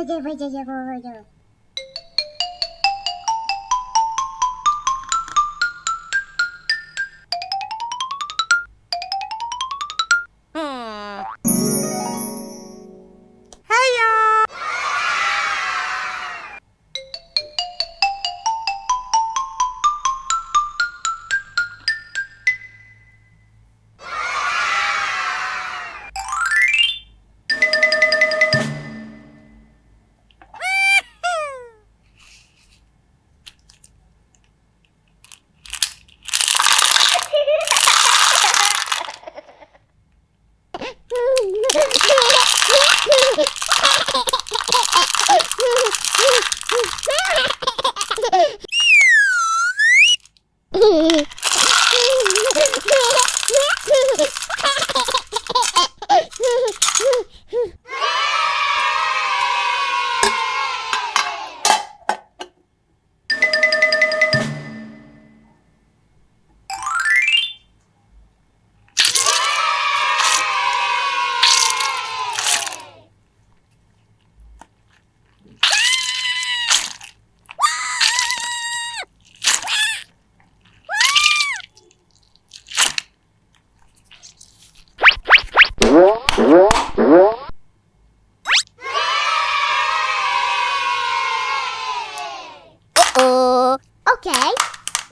Roger, Roger, Roger, Roger. Okay.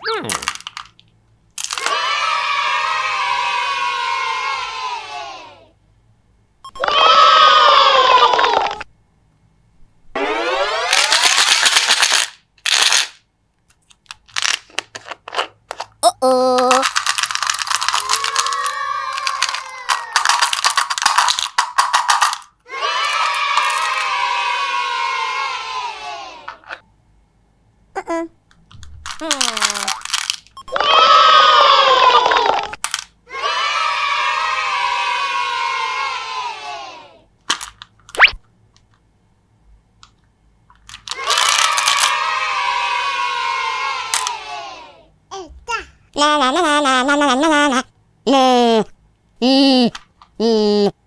Hmm. La la la la la la la la la la.